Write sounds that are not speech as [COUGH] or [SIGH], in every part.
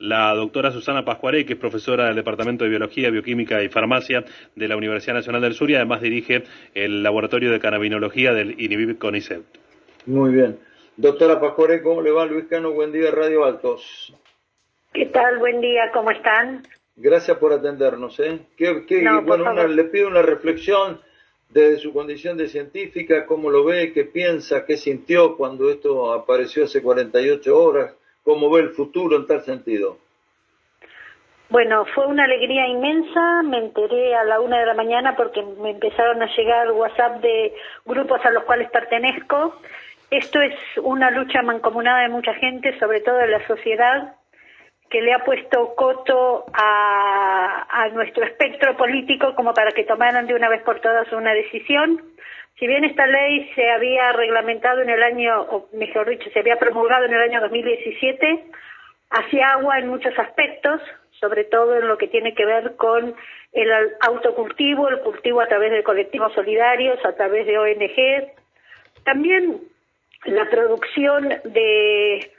la doctora Susana Pascuaré, que es profesora del Departamento de Biología, Bioquímica y Farmacia de la Universidad Nacional del Sur y además dirige el Laboratorio de Cannabinología del INIBIB CONICET. Muy bien. Doctora Pascuaré, ¿cómo le va? Luis Cano, buen día, Radio Altos. ¿Qué tal? Buen día, ¿cómo están? Gracias por atendernos. ¿eh? bueno, le pido una reflexión desde su condición de científica, cómo lo ve, qué piensa, qué sintió cuando esto apareció hace 48 horas, cómo ve el futuro en tal sentido. Bueno, fue una alegría inmensa, me enteré a la una de la mañana porque me empezaron a llegar WhatsApp de grupos a los cuales pertenezco. Esto es una lucha mancomunada de mucha gente, sobre todo de la sociedad, que le ha puesto coto a, nuestro espectro político como para que tomaran de una vez por todas una decisión. Si bien esta ley se había reglamentado en el año, o mejor dicho, se había promulgado en el año 2017, hacía agua en muchos aspectos, sobre todo en lo que tiene que ver con el autocultivo, el cultivo a través de colectivos solidarios, a través de ONG. También la producción de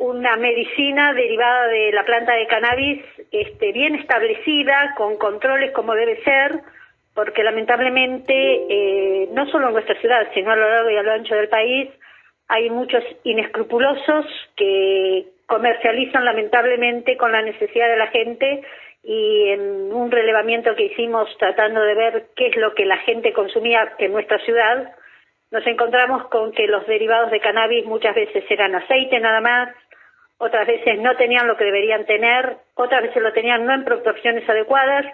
una medicina derivada de la planta de cannabis este, bien establecida, con controles como debe ser, porque lamentablemente eh, no solo en nuestra ciudad, sino a lo largo y a lo ancho del país, hay muchos inescrupulosos que comercializan lamentablemente con la necesidad de la gente y en un relevamiento que hicimos tratando de ver qué es lo que la gente consumía en nuestra ciudad, nos encontramos con que los derivados de cannabis muchas veces eran aceite nada más, otras veces no tenían lo que deberían tener, otras veces lo tenían no en proporciones adecuadas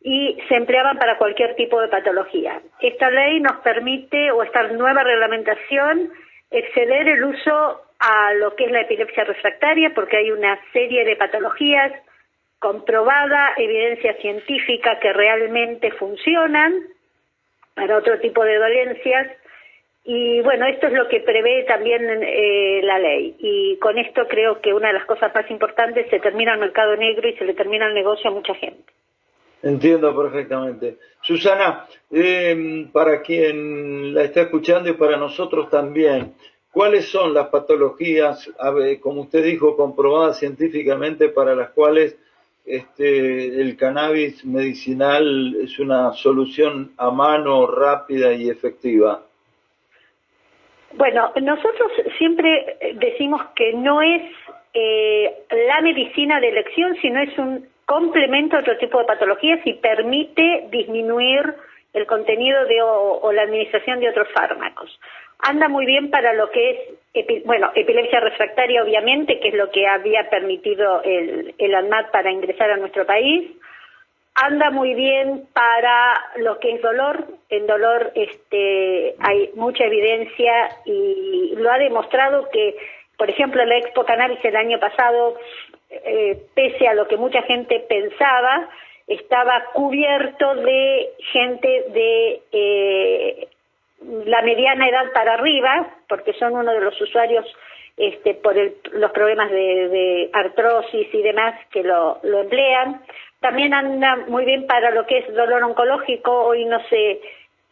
y se empleaban para cualquier tipo de patología. Esta ley nos permite, o esta nueva reglamentación, exceder el uso a lo que es la epilepsia refractaria, porque hay una serie de patologías comprobada, evidencia científica que realmente funcionan para otro tipo de dolencias y bueno, esto es lo que prevé también eh, la ley. Y con esto creo que una de las cosas más importantes, se termina el mercado negro y se le termina el negocio a mucha gente. Entiendo perfectamente. Susana, eh, para quien la está escuchando y para nosotros también, ¿cuáles son las patologías, como usted dijo, comprobadas científicamente para las cuales este, el cannabis medicinal es una solución a mano, rápida y efectiva? Bueno, nosotros siempre decimos que no es eh, la medicina de elección, sino es un complemento a otro tipo de patologías y permite disminuir el contenido de, o, la administración de otros fármacos. Anda muy bien para lo que es, bueno, epilepsia refractaria obviamente, que es lo que había permitido el, el ANMAT para ingresar a nuestro país, anda muy bien para lo que es dolor. En dolor este, hay mucha evidencia y lo ha demostrado que, por ejemplo, la Expo Cannabis el año pasado, eh, pese a lo que mucha gente pensaba, estaba cubierto de gente de eh, la mediana edad para arriba, porque son uno de los usuarios este, por los problemas de, artrosis y demás que lo emplean. También anda muy bien para lo que es dolor oncológico. Hoy no se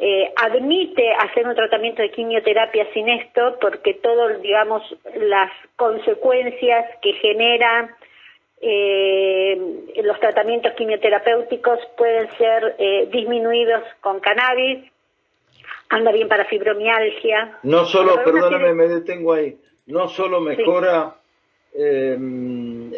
eh, admite hacer un tratamiento de quimioterapia sin esto porque todas, digamos, las consecuencias que generan eh, los tratamientos quimioterapéuticos pueden ser eh, disminuidos con cannabis. Anda bien para fibromialgia. No solo, perdóname, me detengo ahí, no solo mejora Em,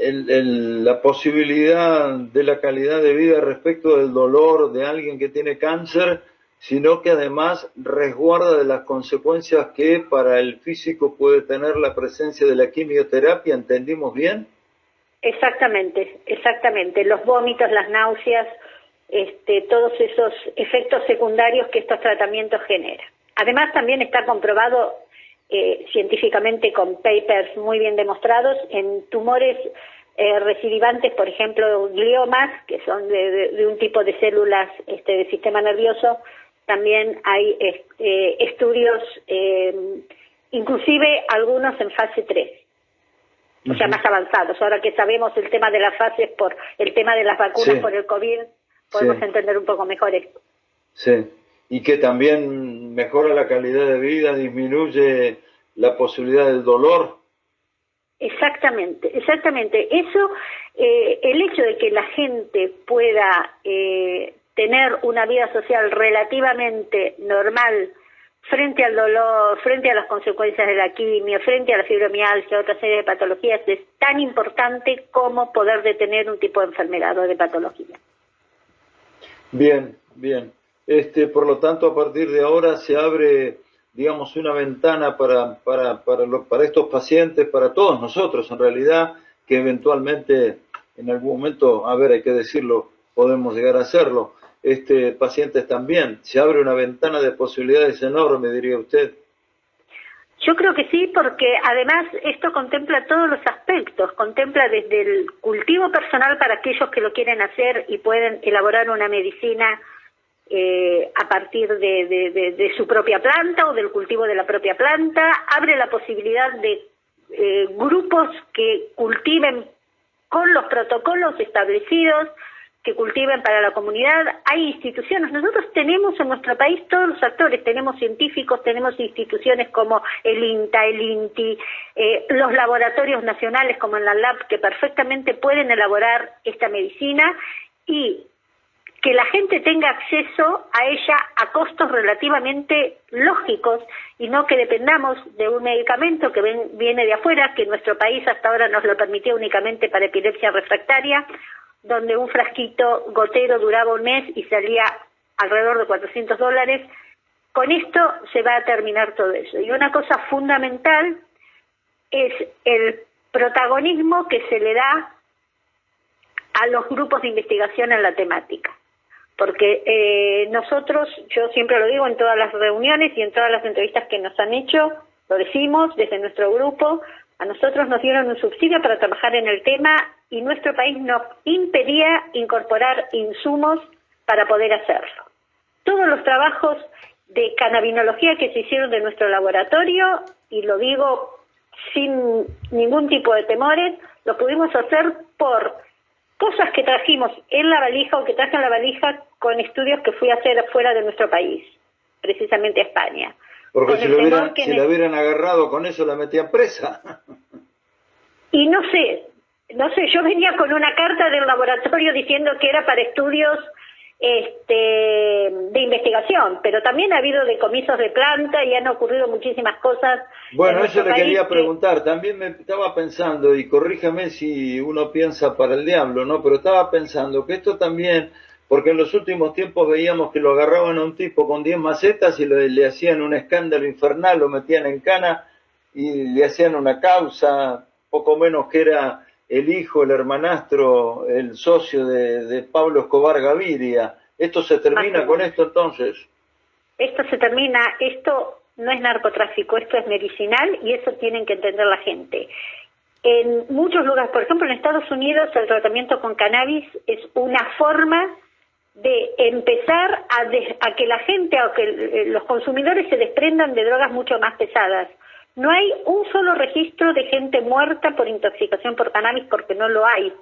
la posibilidad de la calidad de vida respecto del dolor de alguien que tiene cáncer, sino que además resguarda de las consecuencias que para el físico puede tener la presencia de la quimioterapia, ¿entendimos bien? Exactamente, exactamente. Los vómitos, las náuseas, este, todos esos efectos secundarios que estos tratamientos generan. Además, también está comprobado eh, científicamente con papers muy bien demostrados en tumores eh, recidivantes, por ejemplo, gliomas, que son de, un tipo de células este, del sistema nervioso. También hay este, estudios, eh, inclusive algunos en fase 3, o sea, más avanzados. Ahora que sabemos el tema de las fases por el tema de las vacunas por el COVID, podemos entender un poco mejor esto. Sí y que también mejora la calidad de vida, disminuye la posibilidad del dolor. Exactamente, exactamente. Eso, eh, el hecho de que la gente pueda eh, tener una vida social relativamente normal frente al dolor, frente a las consecuencias de la quimio, frente a la fibromialgia, otra serie de patologías, es tan importante como poder detener un tipo de enfermedad o de patología. Bien, bien. Este, por lo tanto, a partir de ahora se abre, digamos, una ventana para, para, para, para estos pacientes, para todos nosotros en realidad, que eventualmente en algún momento, a ver, hay que decirlo, podemos llegar a hacerlo este, pacientes también. Se abre una ventana de posibilidades enorme, diría usted. Yo creo que sí, porque además esto contempla todos los aspectos, contempla desde el cultivo personal para aquellos que lo quieren hacer y pueden elaborar una medicina eh, a partir de, su propia planta o del cultivo de la propia planta, abre la posibilidad de eh, grupos que cultiven con los protocolos establecidos, que cultiven para la comunidad, hay instituciones. Nosotros tenemos en nuestro país todos los actores, tenemos científicos, tenemos instituciones como el INTA, el INTI, eh, los laboratorios nacionales como en la LAB que perfectamente pueden elaborar esta medicina. Y que la gente tenga acceso a ella a costos relativamente lógicos y no que dependamos de un medicamento que viene de afuera, que nuestro país hasta ahora nos lo permitió únicamente para epilepsia refractaria donde un frasquito gotero duraba un mes y salía alrededor de 400 dólares. Con esto se va a terminar todo eso. Y una cosa fundamental es el protagonismo que se le da a los grupos de investigación en la temática. Porque eh, nosotros, yo siempre lo digo en todas las reuniones y en todas las entrevistas que nos han hecho, lo decimos desde nuestro grupo, a nosotros nos dieron un subsidio para trabajar en el tema y nuestro país nos impedía incorporar insumos para poder hacerlo. Todos los trabajos de cannabinología que se hicieron de nuestro laboratorio, y lo digo sin ningún tipo de temores, lo pudimos hacer por cosas que trajimos en la valija o que traje en la valija con estudios que fui a hacer fuera de nuestro país, precisamente a España. Porque si, lo hubieran, si la hubieran agarrado con eso la metían presa. Y no sé, no sé, yo venía con una carta del laboratorio diciendo que era para estudios este, de investigación, pero también ha habido decomisos de planta y han ocurrido muchísimas cosas. Bueno, eso le quería preguntar. También me estaba pensando, y corríjame si uno piensa para el diablo, ¿no? Pero estaba pensando que esto también porque en los últimos tiempos veíamos que lo agarraban a un tipo con 10 macetas y le, hacían un escándalo infernal, lo metían en cana y le hacían una causa, poco menos que era el hijo, el hermanastro, el socio de, Pablo Escobar Gaviria. ¿Esto se termina con esto entonces? Esto se termina, esto no es narcotráfico, esto es medicinal y eso tienen que entender la gente. En muchos lugares, por ejemplo en Estados Unidos, el tratamiento con cannabis es una forma de empezar a, que la gente o que eh, los consumidores se desprendan de drogas mucho más pesadas. No hay un solo registro de gente muerta por intoxicación por cannabis porque no lo hay.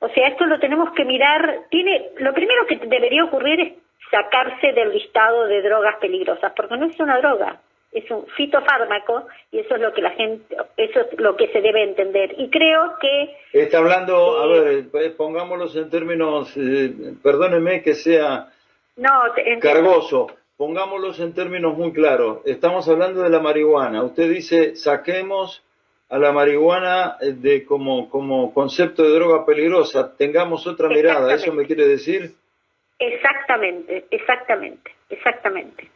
O sea, esto lo tenemos que mirar. Tiene, lo primero que debería ocurrir es sacarse del listado de drogas peligrosas, porque no es una droga es un fitofármaco y eso es lo que la gente, eso es lo que se debe entender. Y creo que... Está hablando, a ver, eh, pongámoslos en términos, eh, perdóneme que sea no, cargoso, pongámoslos en términos muy claros. Estamos hablando de la marihuana. Usted dice, saquemos a la marihuana eh, de como, como concepto de droga peligrosa, tengamos otra mirada, ¿eso me quiere decir? Exactamente, exactamente, exactamente.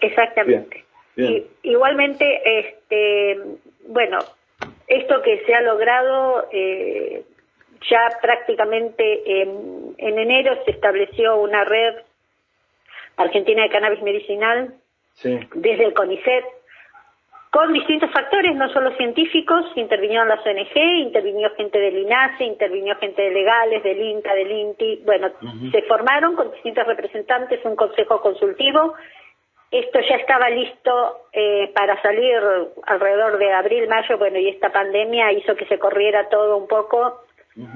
Exactamente. Y, igualmente, este, bueno, esto que se ha logrado, eh, ya prácticamente en, enero se estableció una red argentina de cannabis medicinal desde el CONICET, con distintos factores, no solo científicos, intervinieron las ONG, intervinió gente del INASE, intervinió gente de legales, del INCA, del INTI, bueno, se formaron con distintos representantes un consejo consultivo. Esto ya estaba listo eh, para salir alrededor de abril, mayo, bueno, y esta pandemia hizo que se corriera todo un poco.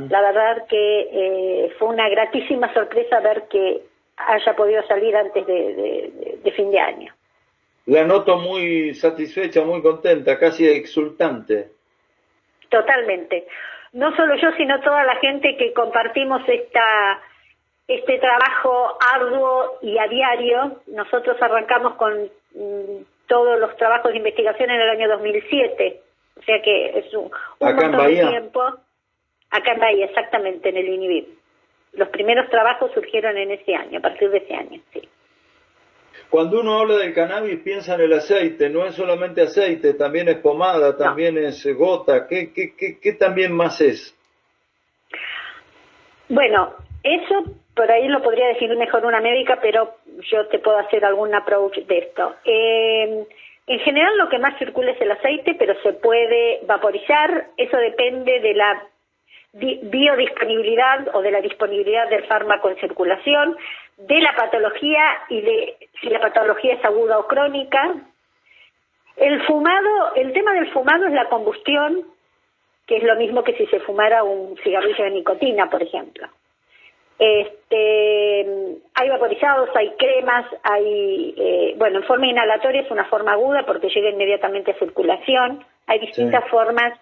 La verdad que eh, fue una gratísima sorpresa ver que haya podido salir antes de, fin de año. La noto muy satisfecha, muy contenta, casi exultante. Totalmente. No solo yo, sino toda la gente que compartimos esta este trabajo arduo y a diario. Nosotros arrancamos con mm, todos los trabajos de investigación en el año 2007, o sea que es un, montón de tiempo. Acá en Bahía, exactamente, en el INIVIP. Los primeros trabajos surgieron en ese año, a partir de ese año, sí. Cuando uno habla del cannabis piensa en el aceite, no es solamente aceite, también es pomada, también es gota, ¿Qué, qué, qué, qué también más es? Bueno, eso por ahí lo podría decir mejor una médica, pero yo te puedo hacer algún approach de esto. Eh, en general lo que más circula es el aceite, pero se puede vaporizar, eso depende de la biodisponibilidad o de la disponibilidad del fármaco en circulación, de la patología y de si la patología es aguda o crónica. El fumado, el tema del fumado es la combustión, que es lo mismo que si se fumara un cigarrillo de nicotina, por ejemplo. Este, hay vaporizados, hay cremas, hay, eh, bueno, en forma inhalatoria es una forma aguda porque llega inmediatamente a circulación. Hay distintas formas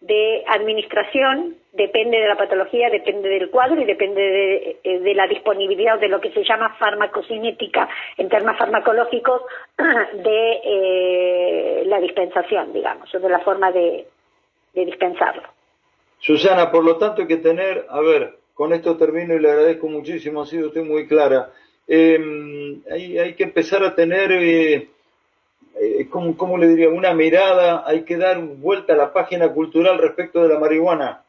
de administración, depende de la patología, depende del cuadro y depende de, eh, la disponibilidad de lo que se llama farmacocinética en términos farmacológicos [CLEARS THROAT] de eh, la dispensación, digamos, o de la forma de, dispensarlo. Susana, por lo tanto hay que tener, a ver, con esto termino y le agradezco muchísimo, ha sido usted muy clara. Em, hay, que empezar a tener, eh, eh ¿cómo, le diría? Una mirada, hay que dar vuelta a la página cultural respecto de la marihuana.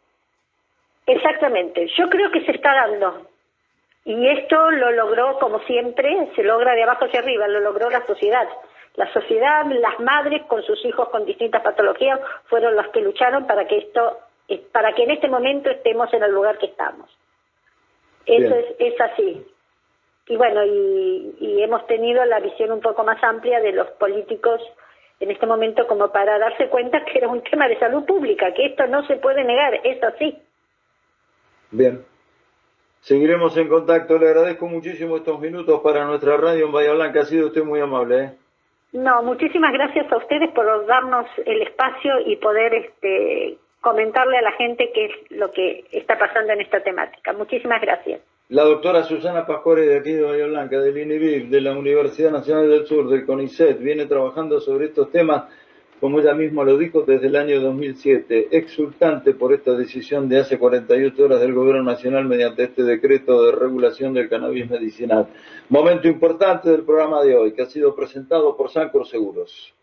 Exactamente, yo creo que se está dando. Y esto lo logró, como siempre, se logra de abajo hacia arriba, lo logró la sociedad. La sociedad, las madres con sus hijos con distintas patologías, fueron los que lucharon para que esto para que en este momento estemos en el lugar que estamos. Eso es, es, así. Y bueno, y, hemos tenido la visión un poco más amplia de los políticos en este momento como para darse cuenta que era un tema de salud pública, que esto no se puede negar, es así. Bien. Seguiremos en contacto. Le agradezco muchísimo estos minutos para nuestra radio en Bahía Blanca. Ha sido usted muy amable. ¿eh? No, muchísimas gracias a ustedes por darnos el espacio y poder este, comentarle a la gente qué es lo que está pasando en esta temática. Muchísimas gracias. La doctora Susana Pascuare de aquí de Bahía Blanca, del INIVIR, de la Universidad Nacional del Sur, del CONICET, viene trabajando sobre estos temas, como ella misma lo dijo, desde el año 2007, exultante por esta decisión de hace 48 horas del Gobierno Nacional mediante este decreto de regulación del cannabis medicinal. Momento importante del programa de hoy, que ha sido presentado por Sancor Seguros.